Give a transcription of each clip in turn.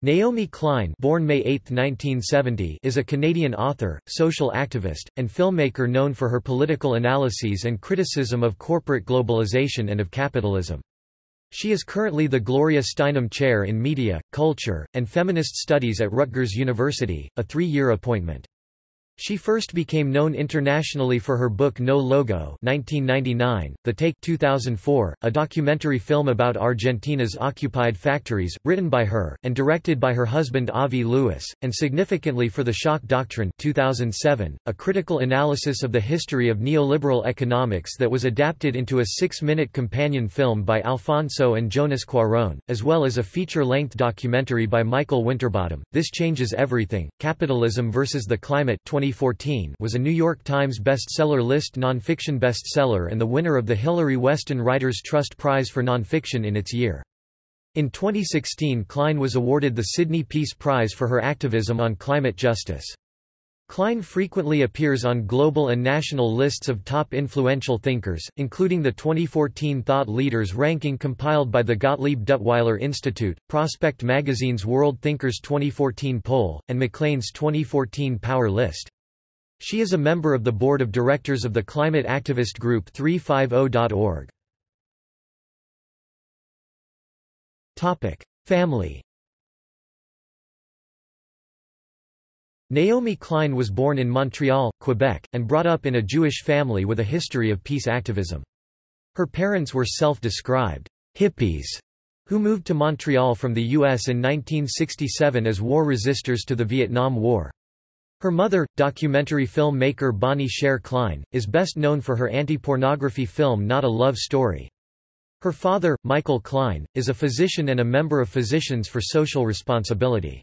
Naomi Klein born May 8, 1970, is a Canadian author, social activist, and filmmaker known for her political analyses and criticism of corporate globalization and of capitalism. She is currently the Gloria Steinem Chair in Media, Culture, and Feminist Studies at Rutgers University, a three-year appointment. She first became known internationally for her book No Logo 1999, The Take 2004, a documentary film about Argentina's occupied factories, written by her, and directed by her husband Avi Lewis, and significantly for The Shock Doctrine 2007, a critical analysis of the history of neoliberal economics that was adapted into a six-minute companion film by Alfonso and Jonas Cuarón, as well as a feature-length documentary by Michael Winterbottom, This Changes Everything, Capitalism versus the Climate 20 2014 was a New York Times bestseller list nonfiction bestseller and the winner of the Hilary Weston Writers Trust Prize for Nonfiction in its year. In 2016 Klein was awarded the Sydney Peace Prize for her activism on climate justice. Klein frequently appears on global and national lists of top influential thinkers, including the 2014 Thought Leaders ranking compiled by the Gottlieb Duttweiler Institute, Prospect Magazine's World Thinkers 2014 poll, and Maclean's 2014 Power List. She is a member of the board of directors of the climate activist group 350.org. Topic: Family. Naomi Klein was born in Montreal, Quebec, and brought up in a Jewish family with a history of peace activism. Her parents were self-described hippies who moved to Montreal from the U.S. in 1967 as war resistors to the Vietnam War. Her mother, documentary filmmaker Bonnie Sherr Klein, is best known for her anti-pornography film Not a Love Story. Her father, Michael Klein, is a physician and a member of Physicians for Social Responsibility.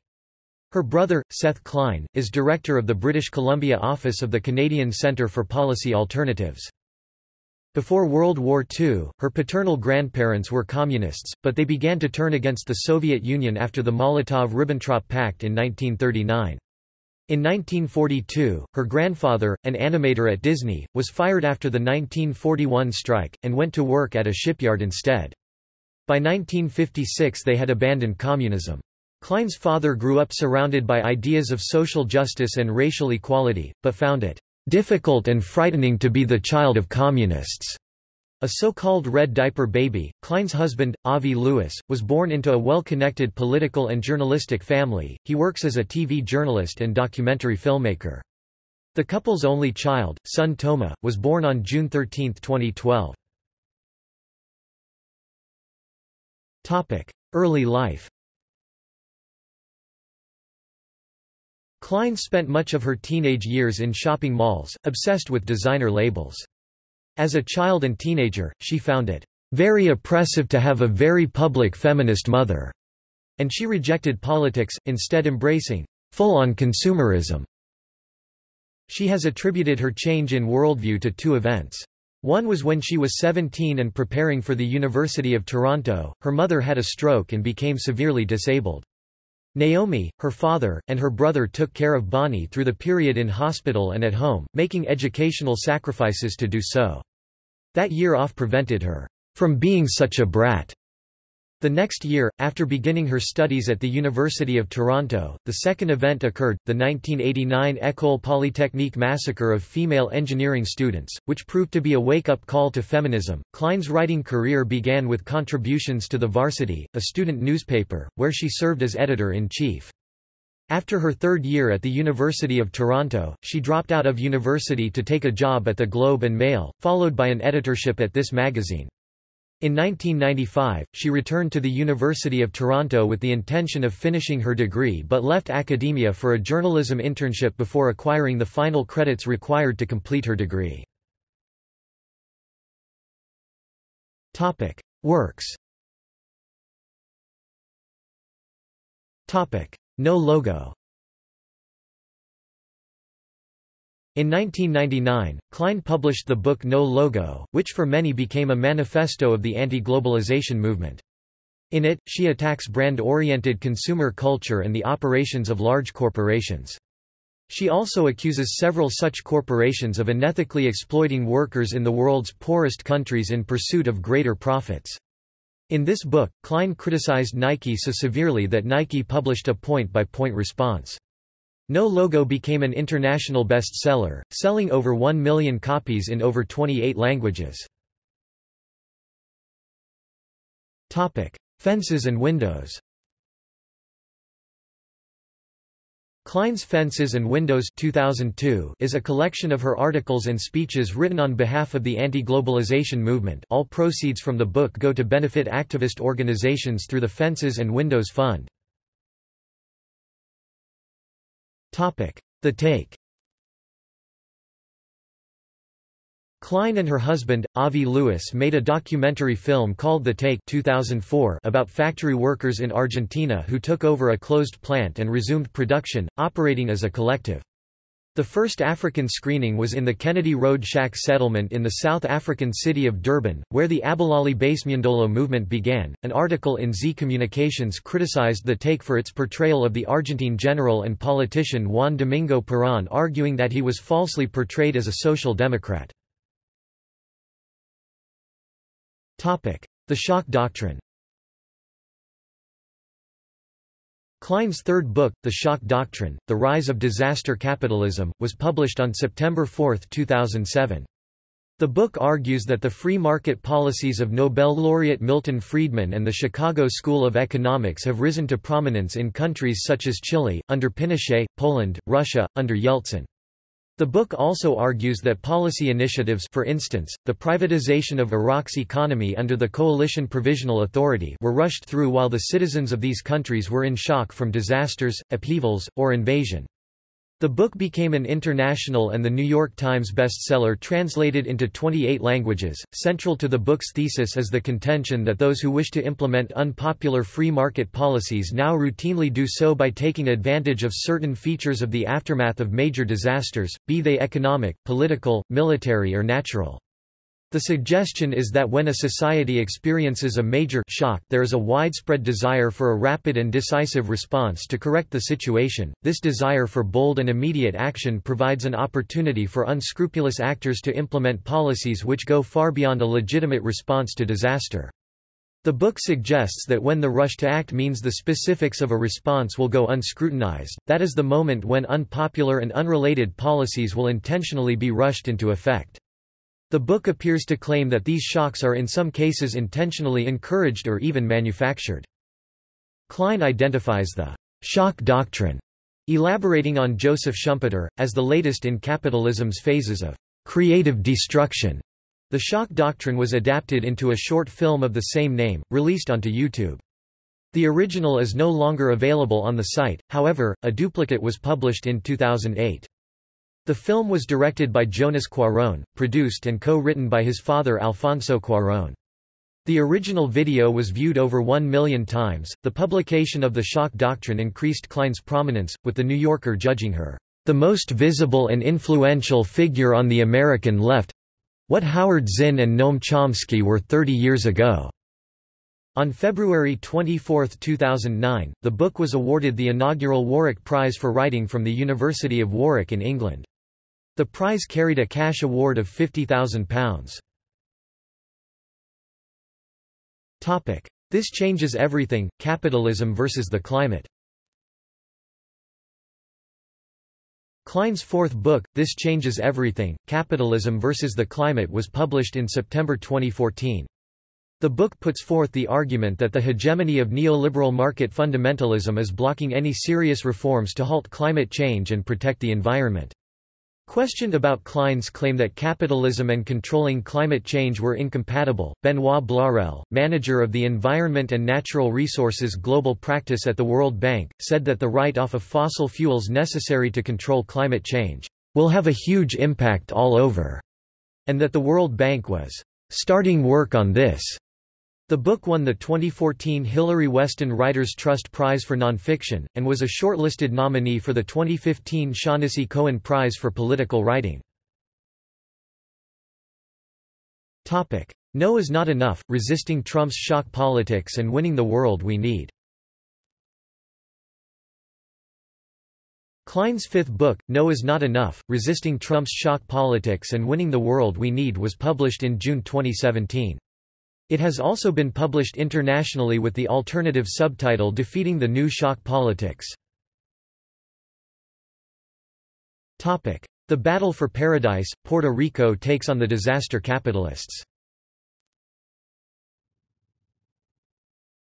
Her brother, Seth Klein, is director of the British Columbia office of the Canadian Centre for Policy Alternatives. Before World War II, her paternal grandparents were communists, but they began to turn against the Soviet Union after the Molotov–Ribbentrop Pact in 1939. In 1942, her grandfather, an animator at Disney, was fired after the 1941 strike, and went to work at a shipyard instead. By 1956 they had abandoned communism. Klein's father grew up surrounded by ideas of social justice and racial equality, but found it difficult and frightening to be the child of communists. A so-called red diaper baby, Klein's husband, Avi Lewis, was born into a well-connected political and journalistic family. He works as a TV journalist and documentary filmmaker. The couple's only child, son Toma, was born on June 13, 2012. Topic: Early life. Klein spent much of her teenage years in shopping malls, obsessed with designer labels. As a child and teenager, she found it very oppressive to have a very public feminist mother, and she rejected politics, instead embracing full-on consumerism. She has attributed her change in worldview to two events. One was when she was 17 and preparing for the University of Toronto, her mother had a stroke and became severely disabled. Naomi, her father, and her brother took care of Bonnie through the period in hospital and at home, making educational sacrifices to do so. That year off prevented her from being such a brat. The next year, after beginning her studies at the University of Toronto, the second event occurred, the 1989 École Polytechnique massacre of female engineering students, which proved to be a wake-up call to feminism. Klein's writing career began with contributions to The Varsity, a student newspaper, where she served as editor-in-chief. After her third year at the University of Toronto, she dropped out of university to take a job at the Globe and Mail, followed by an editorship at this magazine. In 1995, she returned to the University of Toronto with the intention of finishing her degree but left academia for a journalism internship before acquiring the final credits required to complete her degree. Works No logo In 1999, Klein published the book No Logo, which for many became a manifesto of the anti-globalization movement. In it, she attacks brand-oriented consumer culture and the operations of large corporations. She also accuses several such corporations of unethically exploiting workers in the world's poorest countries in pursuit of greater profits. In this book, Klein criticized Nike so severely that Nike published a point-by-point -point response. No Logo became an international bestseller, selling over 1 million copies in over 28 languages. Fences and windows Klein's Fences and Windows 2002 is a collection of her articles and speeches written on behalf of the anti-globalization movement all proceeds from the book go to benefit activist organizations through the Fences and Windows Fund. The Take Klein and her husband, Avi Lewis made a documentary film called The Take 2004 about factory workers in Argentina who took over a closed plant and resumed production, operating as a collective. The first African screening was in the Kennedy Road Shack settlement in the South African city of Durban, where the Abahlali baseMjondolo movement began. An article in Z Communications criticized the take for its portrayal of the Argentine general and politician Juan Domingo Perón, arguing that he was falsely portrayed as a social democrat. The shock doctrine Klein's third book, The Shock Doctrine, The Rise of Disaster Capitalism, was published on September 4, 2007. The book argues that the free market policies of Nobel laureate Milton Friedman and the Chicago School of Economics have risen to prominence in countries such as Chile, under Pinochet, Poland, Russia, under Yeltsin. The book also argues that policy initiatives for instance, the privatization of Iraq's economy under the Coalition Provisional Authority were rushed through while the citizens of these countries were in shock from disasters, upheavals, or invasion. The book became an international and the New York Times bestseller translated into 28 languages. Central to the book's thesis is the contention that those who wish to implement unpopular free market policies now routinely do so by taking advantage of certain features of the aftermath of major disasters, be they economic, political, military or natural. The suggestion is that when a society experiences a major shock there is a widespread desire for a rapid and decisive response to correct the situation. This desire for bold and immediate action provides an opportunity for unscrupulous actors to implement policies which go far beyond a legitimate response to disaster. The book suggests that when the rush to act means the specifics of a response will go unscrutinized, that is the moment when unpopular and unrelated policies will intentionally be rushed into effect. The book appears to claim that these shocks are in some cases intentionally encouraged or even manufactured. Klein identifies the shock doctrine, elaborating on Joseph Schumpeter, as the latest in capitalism's phases of creative destruction. The shock doctrine was adapted into a short film of the same name, released onto YouTube. The original is no longer available on the site, however, a duplicate was published in 2008. The film was directed by Jonas Cuarón, produced and co-written by his father Alfonso Cuarón. The original video was viewed over one million times. The publication of The Shock Doctrine increased Klein's prominence, with The New Yorker judging her the most visible and influential figure on the American left what Howard Zinn and Noam Chomsky were 30 years ago. On February 24, 2009, the book was awarded the inaugural Warwick Prize for Writing from the University of Warwick in England. The prize carried a cash award of £50,000. This changes everything, capitalism versus the climate Klein's fourth book, This Changes Everything, Capitalism versus the Climate was published in September 2014. The book puts forth the argument that the hegemony of neoliberal market fundamentalism is blocking any serious reforms to halt climate change and protect the environment. Questioned about Klein's claim that capitalism and controlling climate change were incompatible, Benoit Blarel, manager of the Environment and Natural Resources Global Practice at the World Bank, said that the write-off of fossil fuels necessary to control climate change will have a huge impact all over, and that the World Bank was starting work on this. The book won the 2014 Hilary Weston Writers' Trust Prize for Nonfiction, and was a shortlisted nominee for the 2015 Shaughnessy Cohen Prize for Political Writing. No is not enough, resisting Trump's shock politics and winning the world we need. Klein's fifth book, No is Not Enough, Resisting Trump's Shock Politics and Winning the World We Need was published in June 2017. It has also been published internationally with the alternative subtitle Defeating the New Shock Politics. The Battle for Paradise, Puerto Rico takes on the disaster capitalists.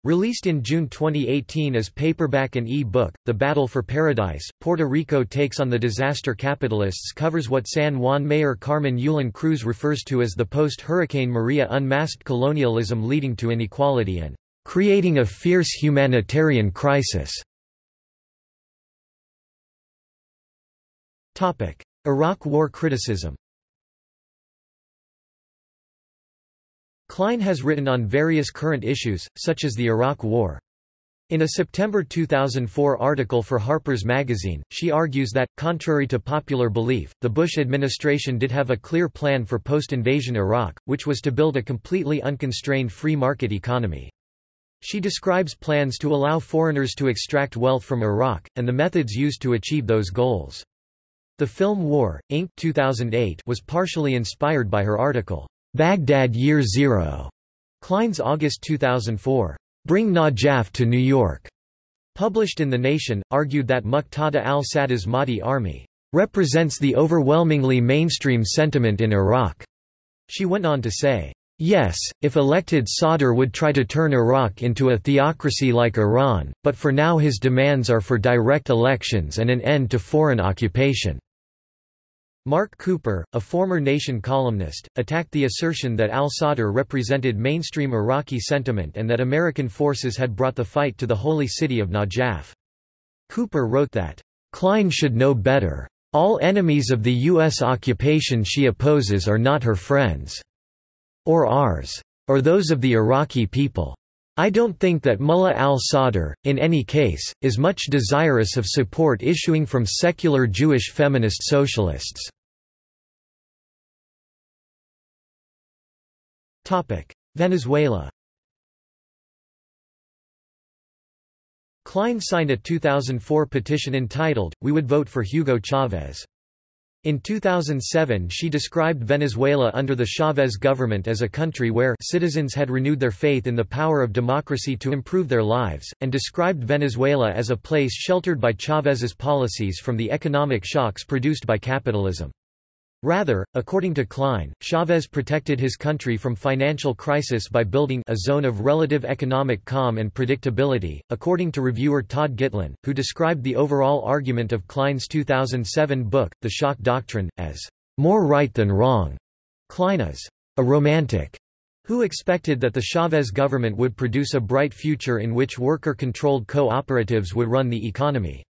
Released in June 2018 as paperback and e-book, The Battle for Paradise, Puerto Rico Takes on the Disaster Capitalists covers what San Juan Mayor Carmen Yulín Cruz refers to as the post-Hurricane Maria unmasked colonialism leading to inequality and creating a fierce humanitarian crisis. Iraq War criticism Klein has written on various current issues, such as the Iraq War. In a September 2004 article for Harper's Magazine, she argues that, contrary to popular belief, the Bush administration did have a clear plan for post-invasion Iraq, which was to build a completely unconstrained free market economy. She describes plans to allow foreigners to extract wealth from Iraq, and the methods used to achieve those goals. The film War, Inc. 2008 was partially inspired by her article. Baghdad Year Zero, Klein's August 2004, Bring Najaf to New York, published in The Nation, argued that Muqtada al-Sadr's Mahdi army represents the overwhelmingly mainstream sentiment in Iraq. She went on to say, Yes, if elected Sadr would try to turn Iraq into a theocracy like Iran, but for now his demands are for direct elections and an end to foreign occupation. Mark Cooper, a former Nation columnist, attacked the assertion that al-Sadr represented mainstream Iraqi sentiment and that American forces had brought the fight to the holy city of Najaf. Cooper wrote that, "...Klein should know better. All enemies of the U.S. occupation she opposes are not her friends. Or ours. Or those of the Iraqi people. I don't think that Mullah al-Sadr, in any case, is much desirous of support issuing from secular Jewish feminist socialists. Venezuela Klein signed a 2004 petition entitled, We Would Vote for Hugo Chavez. In 2007 she described Venezuela under the Chavez government as a country where citizens had renewed their faith in the power of democracy to improve their lives, and described Venezuela as a place sheltered by Chavez's policies from the economic shocks produced by capitalism. Rather, according to Klein, Chavez protected his country from financial crisis by building a zone of relative economic calm and predictability, according to reviewer Todd Gitlin, who described the overall argument of Klein's 2007 book, The Shock Doctrine, as more right than wrong. Klein is a romantic who expected that the Chavez government would produce a bright future in which worker-controlled cooperatives would run the economy.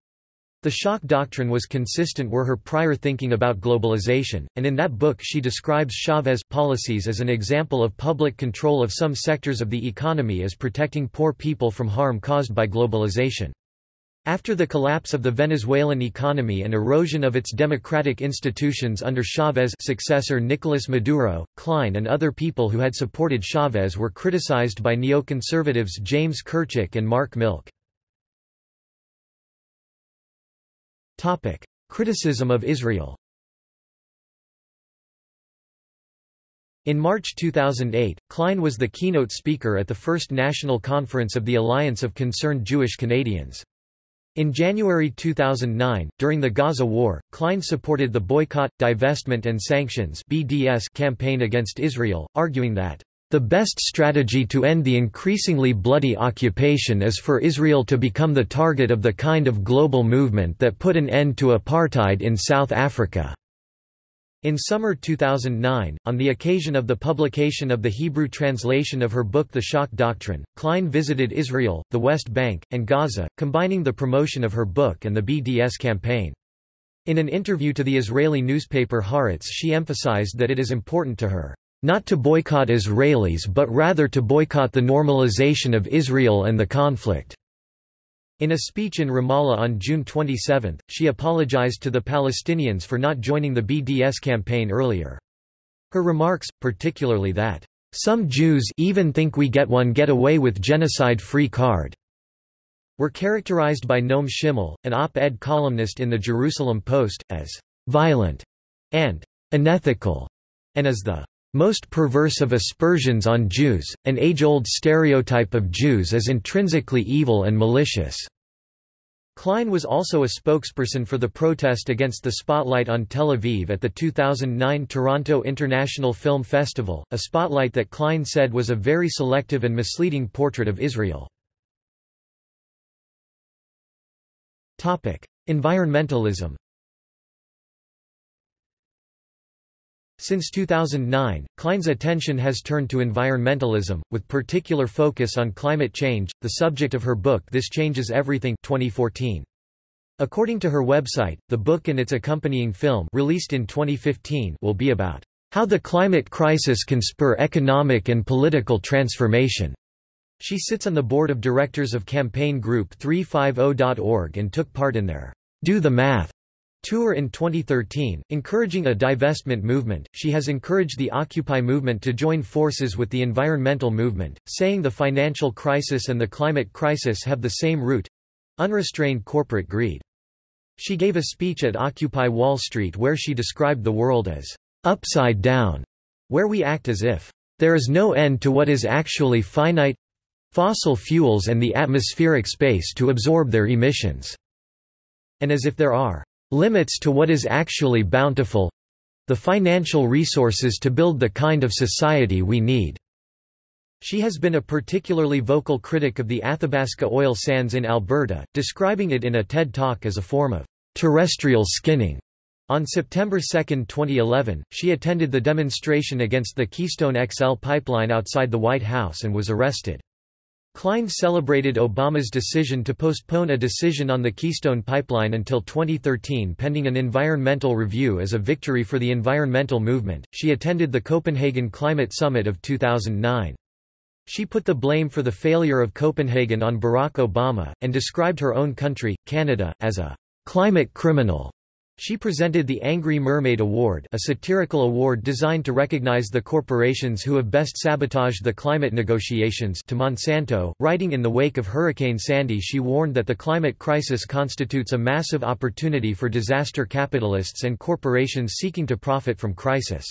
The shock doctrine was consistent with her prior thinking about globalization, and in that book she describes Chavez policies as an example of public control of some sectors of the economy as protecting poor people from harm caused by globalization. After the collapse of the Venezuelan economy and erosion of its democratic institutions under Chavez successor Nicolas Maduro, Klein and other people who had supported Chavez were criticized by neoconservatives James Kirchick and Mark Milk. Criticism of Israel In March 2008, Klein was the keynote speaker at the first national conference of the Alliance of Concerned Jewish Canadians. In January 2009, during the Gaza War, Klein supported the Boycott, Divestment and Sanctions campaign against Israel, arguing that the best strategy to end the increasingly bloody occupation is for Israel to become the target of the kind of global movement that put an end to apartheid in South Africa. In summer 2009, on the occasion of the publication of the Hebrew translation of her book The Shock Doctrine, Klein visited Israel, the West Bank, and Gaza, combining the promotion of her book and the BDS campaign. In an interview to the Israeli newspaper Haaretz she emphasized that it is important to her not to boycott Israelis but rather to boycott the normalization of Israel and the conflict." In a speech in Ramallah on June 27, she apologized to the Palestinians for not joining the BDS campaign earlier. Her remarks, particularly that, "...some Jews even think we get one get away with genocide-free card," were characterized by Noam Schimmel, an op-ed columnist in the Jerusalem Post, as "...violent," and "...unethical," and as the most perverse of aspersions on Jews, an age-old stereotype of Jews as intrinsically evil and malicious." Klein was also a spokesperson for the protest against the spotlight on Tel Aviv at the 2009 Toronto International Film Festival, a spotlight that Klein said was a very selective and misleading portrait of Israel. Environmentalism Since 2009, Klein's attention has turned to environmentalism, with particular focus on climate change, the subject of her book This Changes Everything 2014. According to her website, the book and its accompanying film released in 2015 will be about how the climate crisis can spur economic and political transformation. She sits on the board of directors of campaign group 350.org and took part in their Do the Math tour in 2013, encouraging a divestment movement. She has encouraged the Occupy movement to join forces with the environmental movement, saying the financial crisis and the climate crisis have the same root unrestrained corporate greed. She gave a speech at Occupy Wall Street where she described the world as upside down, where we act as if there is no end to what is actually finite fossil fuels and the atmospheric space to absorb their emissions, and as if there are limits to what is actually bountiful the financial resources to build the kind of society we need. She has been a particularly vocal critic of the Athabasca oil sands in Alberta, describing it in a TED Talk as a form of terrestrial skinning. On September 2, 2011, she attended the demonstration against the Keystone XL pipeline outside the White House and was arrested. Klein celebrated Obama's decision to postpone a decision on the Keystone Pipeline until 2013 pending an environmental review as a victory for the environmental movement. She attended the Copenhagen Climate Summit of 2009. She put the blame for the failure of Copenhagen on Barack Obama, and described her own country, Canada, as a climate criminal. She presented the Angry Mermaid Award a satirical award designed to recognize the corporations who have best sabotaged the climate negotiations to Monsanto. Writing in the wake of Hurricane Sandy she warned that the climate crisis constitutes a massive opportunity for disaster capitalists and corporations seeking to profit from crisis.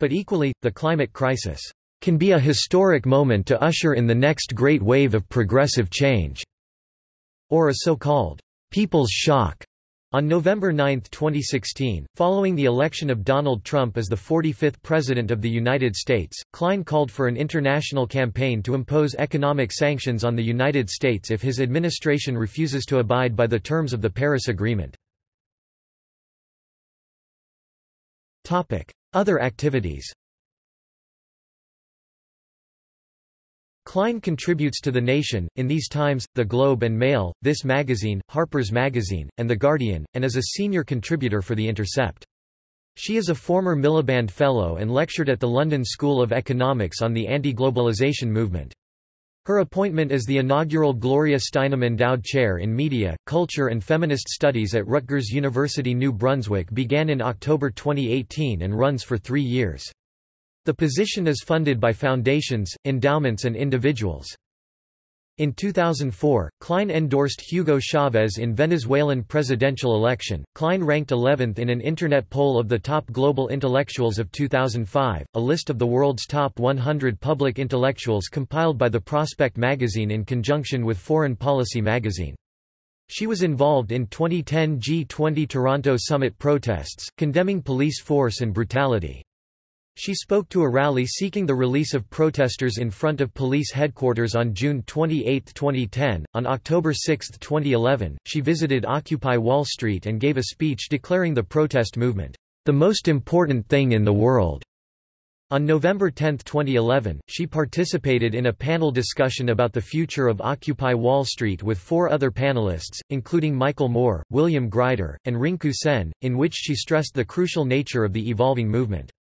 But equally, the climate crisis can be a historic moment to usher in the next great wave of progressive change, or a so-called people's shock on November 9, 2016, following the election of Donald Trump as the 45th President of the United States, Klein called for an international campaign to impose economic sanctions on the United States if his administration refuses to abide by the terms of the Paris Agreement. Other activities Klein contributes to The Nation, In These Times, The Globe and Mail, This Magazine, Harper's Magazine, and The Guardian, and is a senior contributor for The Intercept. She is a former Miliband Fellow and lectured at the London School of Economics on the anti-globalization movement. Her appointment as the inaugural Gloria Steinem Endowed Chair in Media, Culture and Feminist Studies at Rutgers University New Brunswick began in October 2018 and runs for three years. The position is funded by foundations, endowments and individuals. In 2004, Klein endorsed Hugo Chavez in Venezuelan presidential election. Klein ranked 11th in an internet poll of the top global intellectuals of 2005, a list of the world's top 100 public intellectuals compiled by the Prospect magazine in conjunction with Foreign Policy magazine. She was involved in 2010 G20 Toronto summit protests, condemning police force and brutality. She spoke to a rally seeking the release of protesters in front of police headquarters on June 28, 2010. On October 6, 2011, she visited Occupy Wall Street and gave a speech declaring the protest movement, the most important thing in the world. On November 10, 2011, she participated in a panel discussion about the future of Occupy Wall Street with four other panelists, including Michael Moore, William Greider, and Rinku Sen, in which she stressed the crucial nature of the evolving movement.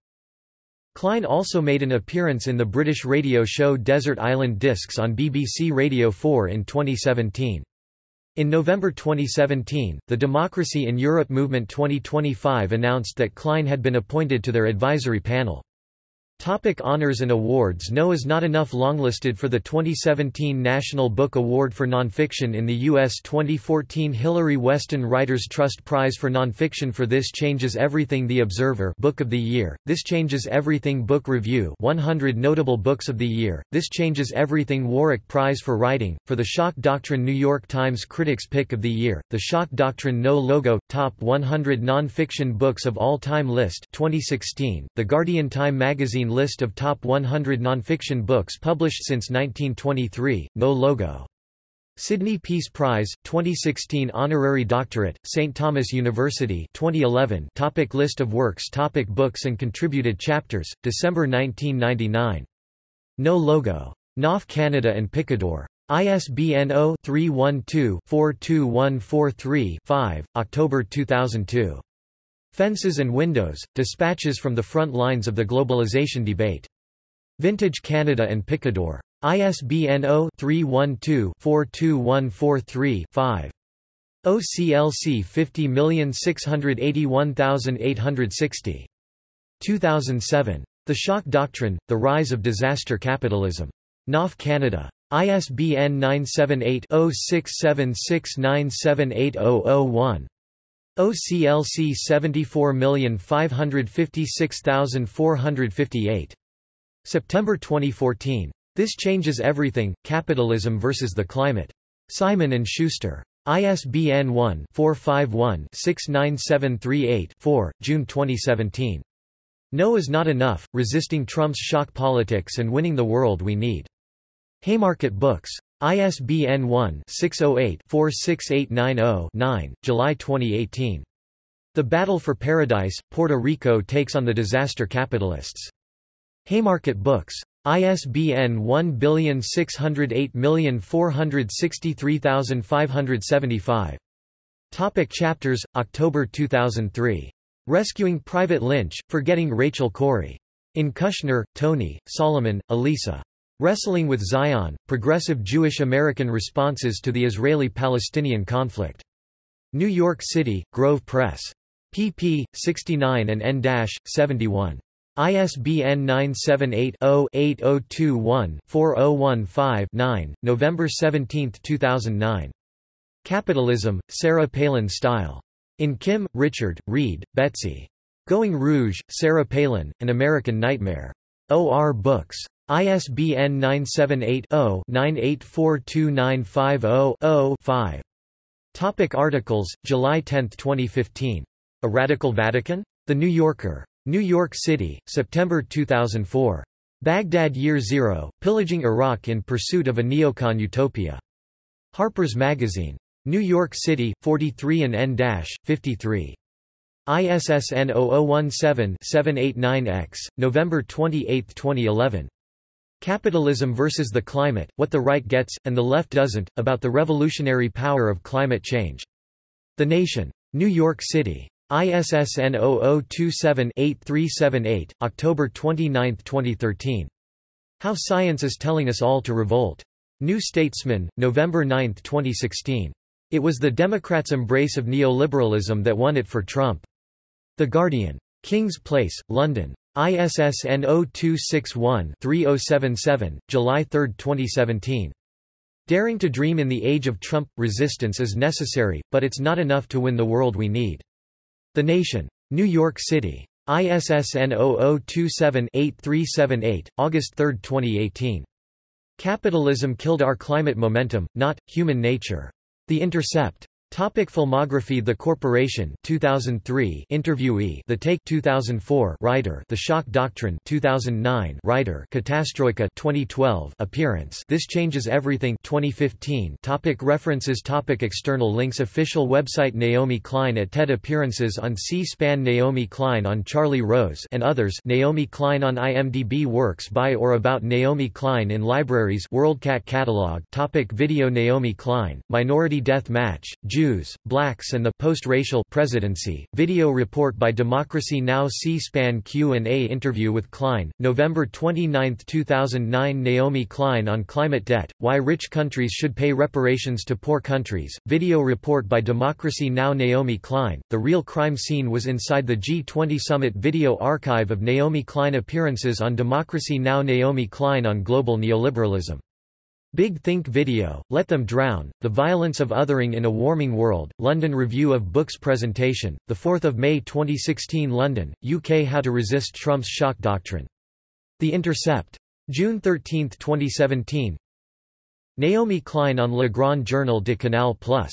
Klein also made an appearance in the British radio show Desert Island Discs on BBC Radio 4 in 2017. In November 2017, the Democracy in Europe Movement 2025 announced that Klein had been appointed to their advisory panel. Topic honors and awards. No is not enough longlisted for the 2017 National Book Award for Nonfiction in the U.S. 2014 Hilary Weston Writers Trust Prize for Nonfiction for This Changes Everything The Observer Book of the Year, This Changes Everything Book Review 100 Notable Books of the Year, This Changes Everything Warwick Prize for Writing, for The Shock Doctrine New York Times Critics Pick of the Year, The Shock Doctrine No Logo, Top 100 Nonfiction Books of All Time List 2016, The Guardian Time Magazine list of top 100 nonfiction books published since 1923, no logo. Sydney Peace Prize, 2016 Honorary Doctorate, St. Thomas University 2011 topic List of works topic Books and contributed chapters, December 1999. No logo. Knopf Canada and Picador. ISBN 0-312-42143-5, October 2002. Fences and Windows, Dispatches from the Front Lines of the Globalization Debate. Vintage Canada and Picador. ISBN 0-312-42143-5. OCLC 50681860. 2007. The Shock Doctrine, The Rise of Disaster Capitalism. Knopf Canada. ISBN 978 0676978001. OCLC 74556458. September 2014. This Changes Everything, Capitalism versus the Climate. Simon & Schuster. ISBN 1-451-69738-4, June 2017. No is not enough, resisting Trump's shock politics and winning the world we need. Haymarket Books. ISBN 1-608-46890-9, July 2018. The Battle for Paradise, Puerto Rico takes on the disaster capitalists. Haymarket Books. ISBN 1608463575. Topic chapters, October 2003. Rescuing Private Lynch, Forgetting Rachel Corrie. In Kushner, Tony, Solomon, Elisa. Wrestling with Zion, Progressive Jewish American Responses to the Israeli-Palestinian Conflict. New York City, Grove Press. pp. 69 and n-71. ISBN 978-0-8021-4015-9, November 17, 2009. Capitalism, Sarah Palin Style. In Kim, Richard, Reed, Betsy. Going Rouge, Sarah Palin, An American Nightmare. O.R. Books. ISBN 978-0-9842950-0-5. Topic articles, July 10, 2015. A Radical Vatican? The New Yorker. New York City, September 2004. Baghdad Year Zero, Pillaging Iraq in Pursuit of a Neocon Utopia. Harper's Magazine. New York City, 43 and N-53. ISSN 0017-789X, November 28, 2011. Capitalism versus the Climate, What the Right Gets, and the Left Doesn't, About the Revolutionary Power of Climate Change. The Nation. New York City. ISSN 0027-8378, October 29, 2013. How Science is Telling Us All to Revolt. New Statesman, November 9, 2016. It was the Democrats' embrace of neoliberalism that won it for Trump. The Guardian. King's Place, London. ISSN 0261-3077, July 3, 2017. Daring to Dream in the Age of Trump – Resistance is necessary, but it's not enough to win the world we need. The Nation. New York City. ISSN 0027-8378, August 3, 2018. Capitalism killed our climate momentum, not, human nature. The Intercept. Topic filmography The Corporation 2003 interviewee The Take 2004 writer The Shock Doctrine 2009 writer Catastroika 2012 appearance This Changes Everything 2015 topic References topic External links Official website Naomi Klein at TED Appearances on C-SPAN Naomi Klein on Charlie Rose and others Naomi Klein on IMDb Works by or about Naomi Klein in libraries WorldCat catalog topic Video Naomi Klein, Minority Death Match, June Jews, Blacks and the Post-Racial Presidency, video report by Democracy Now! C-SPAN Q&A interview with Klein, November 29, 2009 Naomi Klein on climate debt, why rich countries should pay reparations to poor countries, video report by Democracy Now! Naomi Klein, the real crime scene was inside the G20 summit video archive of Naomi Klein appearances on Democracy Now! Naomi Klein on global neoliberalism. Big Think Video, Let Them Drown, The Violence of Othering in a Warming World, London Review of Books Presentation, 4 May 2016 London, UK How to Resist Trump's Shock Doctrine. The Intercept. June 13, 2017 Naomi Klein on Le Grand Journal de Canal Plus